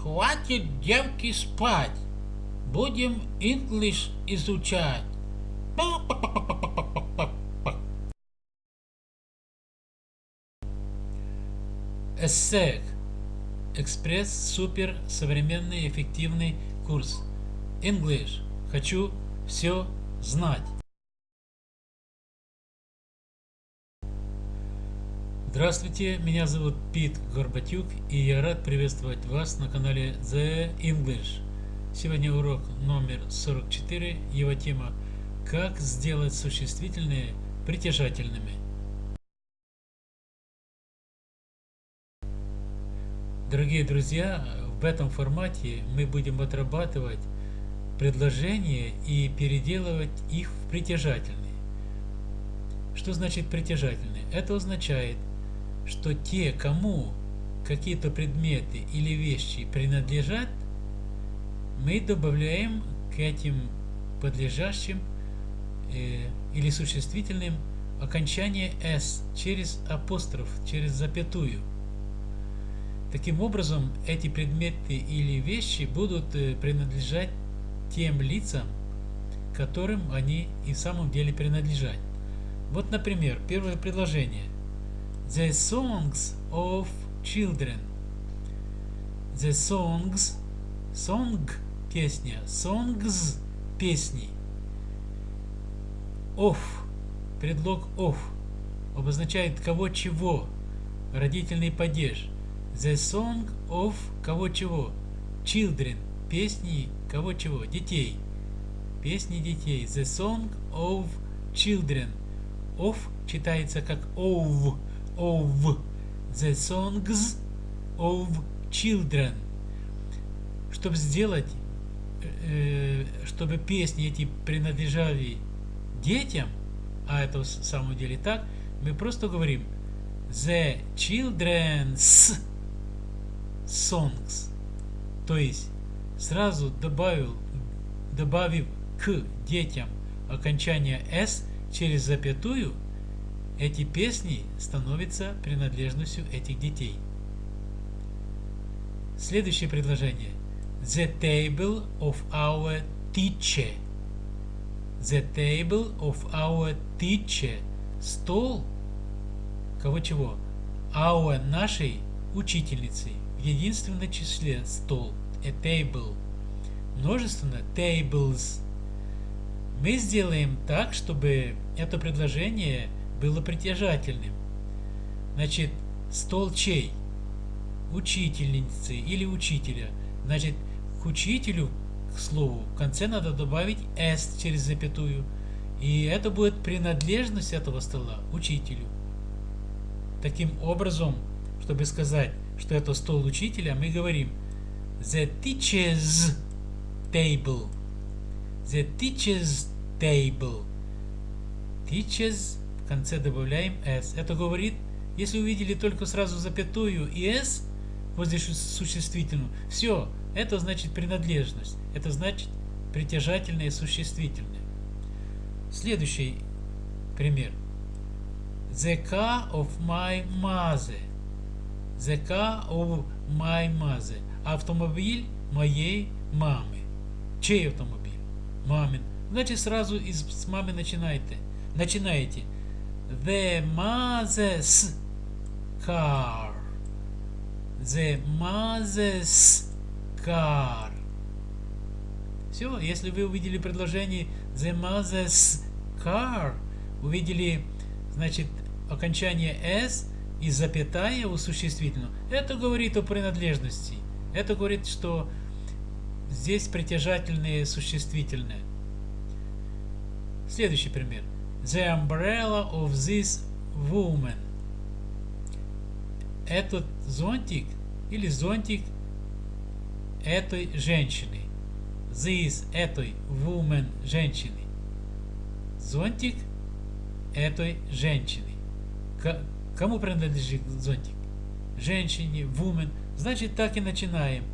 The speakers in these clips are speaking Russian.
Хватит девки спать. Будем English изучать. ESSEC. Экспресс супер современный эффективный курс. English. Хочу все знать. Здравствуйте, меня зовут Пит Горбатюк и я рад приветствовать вас на канале The English. Сегодня урок номер 44, его тема «Как сделать существительные притяжательными». Дорогие друзья, в этом формате мы будем отрабатывать предложения и переделывать их в притяжательные. Что значит притяжательные? Это означает, что те, кому какие-то предметы или вещи принадлежат, мы добавляем к этим подлежащим э, или существительным окончание s через апостроф, через запятую. Таким образом, эти предметы или вещи будут э, принадлежать тем лицам, которым они и в самом деле принадлежат. Вот, например, первое предложение. The songs of children. The songs, song – песня, songs – песни. Of, предлог of, обозначает кого чего, родительный падеж. The song of кого чего, children, песни кого чего, детей. Песни детей. The song of children. Of читается как of of the songs of children. Чтобы сделать, э, чтобы песни эти принадлежали детям, а это в самом деле так, мы просто говорим the children's songs. То есть сразу добавил, добавив к детям окончание s через запятую, эти песни становятся принадлежностью этих детей. Следующее предложение. The table of our teacher. The table of our teacher. Стол. Кого чего? Our нашей учительницы. В единственном числе стол. A table. Множественно tables. Мы сделаем так, чтобы это предложение было притяжательным. Значит, стол чей? Учительницы или учителя. Значит, к учителю, к слову, в конце надо добавить s через запятую. И это будет принадлежность этого стола учителю. Таким образом, чтобы сказать, что это стол учителя, мы говорим the teacher's table. The teacher's table. Teacher's в конце добавляем s. Это говорит, если увидели только сразу запятую и s возле существительного, все, это значит принадлежность. Это значит притяжательное и существительное. Следующий пример. The car of my mother. The car of my mother. Автомобиль моей мамы. Чей автомобиль? Мамин. Значит, сразу из, с мамы начинаете. Начинаете the mother's car. The mother's car. Все, если вы увидели предложение the mother's car, увидели, значит, окончание s и запятая у существительного, это говорит о принадлежности. Это говорит, что здесь притяжательные существительные. Следующий пример the umbrella of this woman. Этот зонтик или зонтик этой женщины. This этой woman женщины. Зонтик этой женщины. К кому принадлежит зонтик? Женщине, woman. Значит, так и начинаем.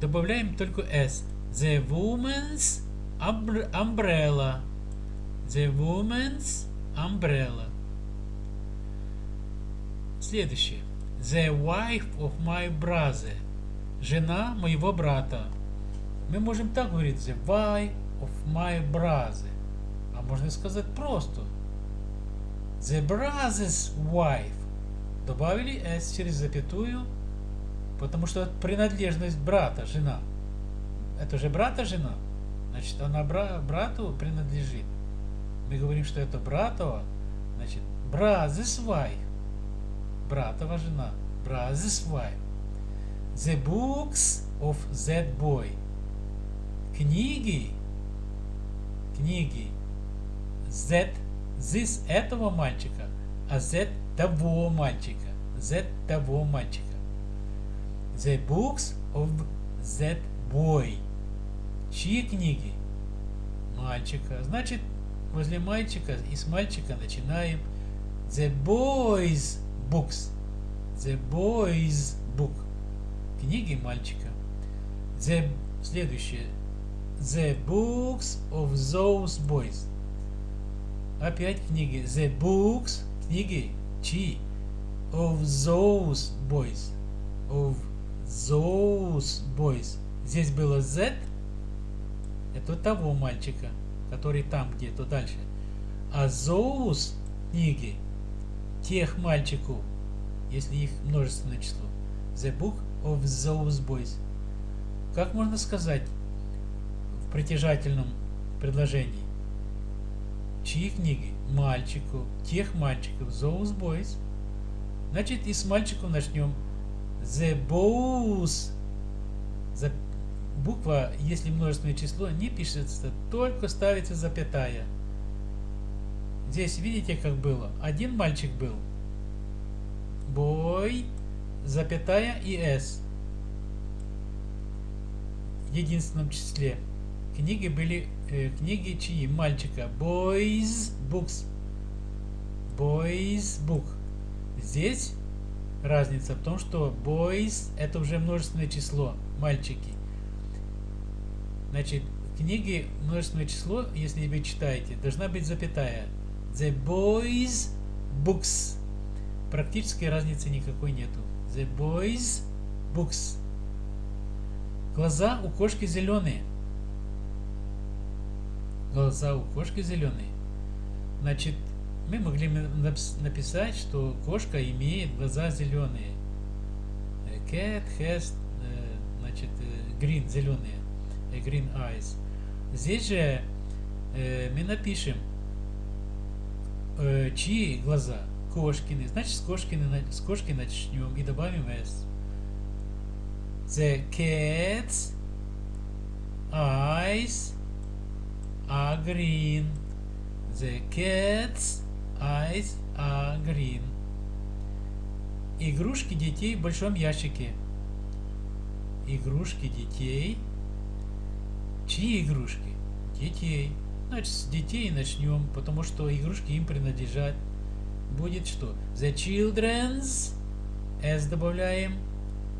Добавляем только s. The woman's umbrella. The woman's umbrella. Следующее. The wife of my brother. Жена моего брата. Мы можем так говорить. The wife of my brother. А можно сказать просто. The brother's wife. Добавили s через запятую, потому что принадлежность брата, жена. Это же брата жена. Значит, она бра брату принадлежит. Мы говорим, что это братова, значит, wife. Братова жена. Wife. The books of that boy. Книги. Книги. That, this этого мальчика, а that того мальчика. That того мальчика. The books of that boy. Чьи книги? Мальчика. Значит, возле мальчика и с мальчика начинаем The boys books. The boys book. Книги мальчика. The следующее. The books of those boys. Опять книги. The books. Книги. Чьи? Of those boys. Of those boys. Здесь было Z. Это того мальчика, который там где-то дальше. А those книги тех мальчиков, если их множественное число. The book of those boys. Как можно сказать в притяжательном предложении? Чьи книги? Мальчику, тех мальчиков, those boys. Значит, и с мальчиком начнем. The boys. Буква, если множественное число, не пишется, только ставится запятая. Здесь видите, как было? Один мальчик был. Бой, запятая и S. В единственном числе. Книги были, э, книги чьи? Мальчика. Boys books. Boys book. Здесь разница в том, что boys это уже множественное число. Мальчики. Значит, книги множественное число, если вы читаете, должна быть запятая. The boys books. Практически разницы никакой нету. The boys books. Глаза у кошки зеленые. Глаза у кошки зеленые. Значит, мы могли написать, что кошка имеет глаза зеленые. Cat has, значит, green, зеленые. Green eyes. Здесь же мы напишем э, чьи глаза? Кошкины. Значит, с, кошкины, с кошки начнем и добавим S. The cat's eyes are green. The cat's eyes are green. Игрушки детей в большом ящике. Игрушки детей. Чьи игрушки? Детей. Значит, с детей начнем, потому что игрушки им принадлежат. Будет что? The children's. S добавляем.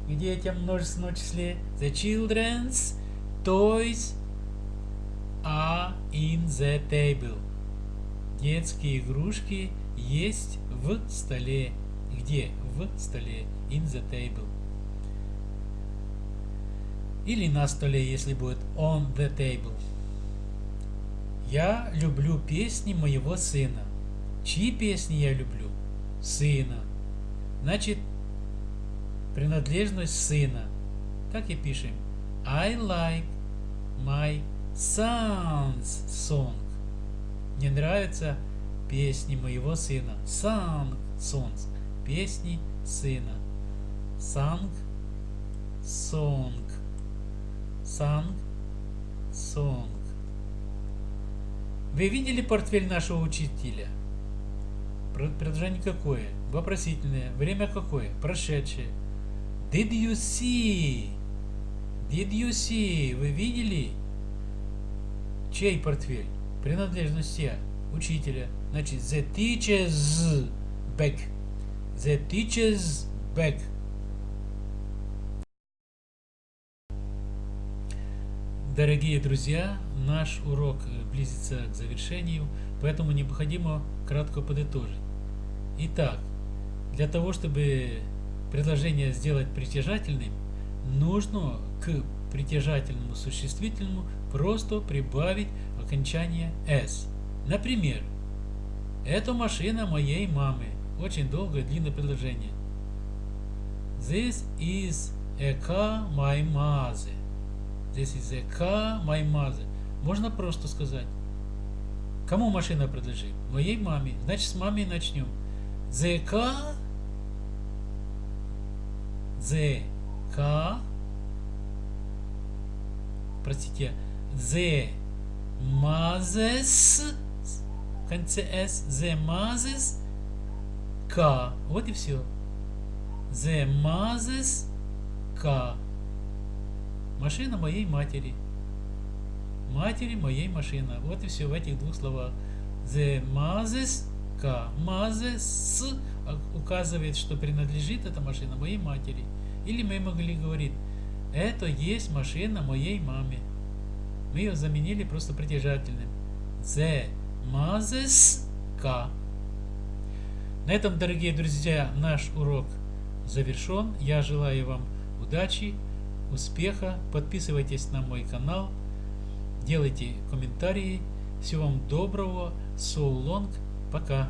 К детям множественном числе. The children's toys are in the table. Детские игрушки есть в столе. Где? В столе. In the table. Или на столе, если будет on the table. Я люблю песни моего сына. Чьи песни я люблю? Сына. Значит, принадлежность сына. Так и пишем. I like my son's song. Мне нравятся песни моего сына. Song, songs. Песни сына. Sang, song. Sang, song. Вы видели портфель нашего учителя? Предложение какое? Вопросительное. Время какое? Прошедшее. Did you see? Did you see? Вы видели? Чей портфель? Принадлежность я. Учителя. Значит, the teacher's bag. The teacher's bag. Дорогие друзья, наш урок э, близится к завершению, поэтому необходимо кратко подытожить. Итак, для того, чтобы предложение сделать притяжательным, нужно к притяжательному существительному просто прибавить окончание «s». Например, «Это машина моей мамы». Очень долгое, длинное предложение. This is a car my mother. This is a car my mother. Можно просто сказать. Кому машина принадлежит? Моей маме. Значит, с мамой начнем. The car The car простите, the mother's в конце s the mother's car. Вот и все. The mother's car. Машина моей матери. Матери моей машина. Вот и все в этих двух словах. The mother's car. Mother's указывает, что принадлежит эта машина моей матери. Или мы могли говорить, это есть машина моей маме. Мы ее заменили просто притяжательным. The mother's car. На этом, дорогие друзья, наш урок завершен. Я желаю вам удачи, успеха. Подписывайтесь на мой канал, делайте комментарии. Всего вам доброго. So long. Пока.